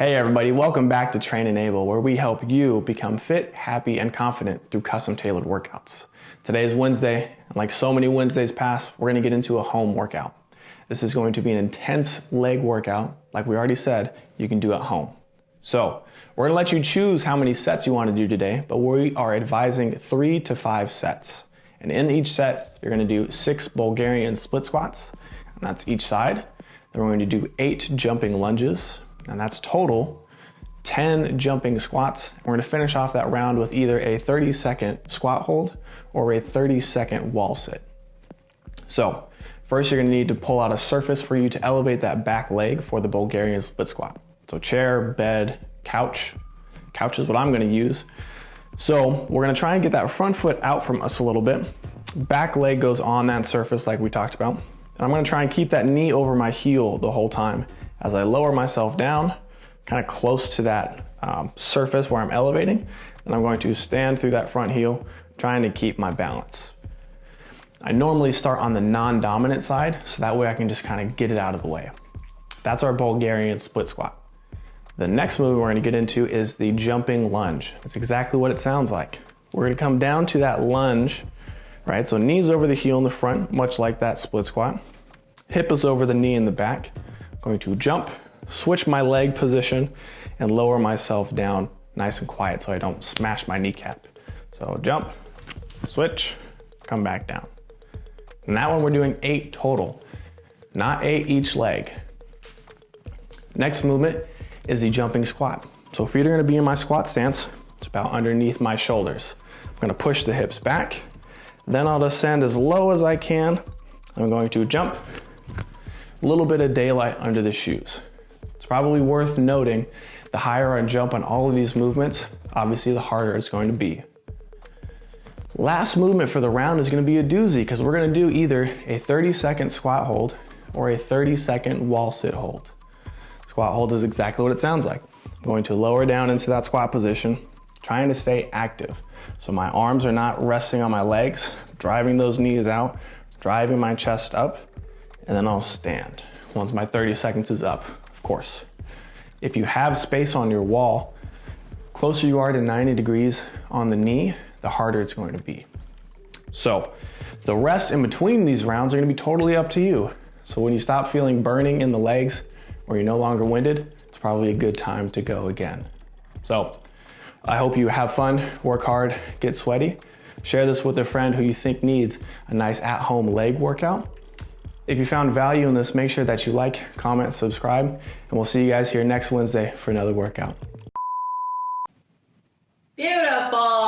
Hey everybody, welcome back to Train Enable, where we help you become fit, happy, and confident through custom tailored workouts. Today is Wednesday, and like so many Wednesdays past, we're gonna get into a home workout. This is going to be an intense leg workout. Like we already said, you can do at home. So, we're gonna let you choose how many sets you wanna do today, but we are advising three to five sets. And in each set, you're gonna do six Bulgarian split squats, and that's each side. Then we're going to do eight jumping lunges, and that's total 10 jumping squats. We're gonna finish off that round with either a 30 second squat hold or a 30 second wall sit. So first you're gonna need to pull out a surface for you to elevate that back leg for the Bulgarian split squat. So chair, bed, couch. Couch is what I'm gonna use. So we're gonna try and get that front foot out from us a little bit. Back leg goes on that surface like we talked about. And I'm gonna try and keep that knee over my heel the whole time as I lower myself down, kind of close to that um, surface where I'm elevating, and I'm going to stand through that front heel, trying to keep my balance. I normally start on the non-dominant side, so that way I can just kind of get it out of the way. That's our Bulgarian split squat. The next move we're gonna get into is the jumping lunge. It's exactly what it sounds like. We're gonna come down to that lunge, right? So knees over the heel in the front, much like that split squat. Hip is over the knee in the back going to jump, switch my leg position, and lower myself down nice and quiet so I don't smash my kneecap. So jump, switch, come back down. And that one we're doing eight total, not eight each leg. Next movement is the jumping squat. So feet are gonna be in my squat stance. It's about underneath my shoulders. I'm gonna push the hips back. Then I'll descend as low as I can. I'm going to jump, a little bit of daylight under the shoes. It's probably worth noting the higher I jump on all of these movements, obviously the harder it's going to be. Last movement for the round is gonna be a doozy because we're gonna do either a 30 second squat hold or a 30 second wall sit hold. Squat hold is exactly what it sounds like. I'm going to lower down into that squat position, trying to stay active. So my arms are not resting on my legs, driving those knees out, driving my chest up, and then I'll stand once my 30 seconds is up, of course. If you have space on your wall, closer you are to 90 degrees on the knee, the harder it's going to be. So the rest in between these rounds are gonna be totally up to you. So when you stop feeling burning in the legs or you're no longer winded, it's probably a good time to go again. So I hope you have fun, work hard, get sweaty. Share this with a friend who you think needs a nice at-home leg workout. If you found value in this, make sure that you like, comment, subscribe, and we'll see you guys here next Wednesday for another workout. Beautiful.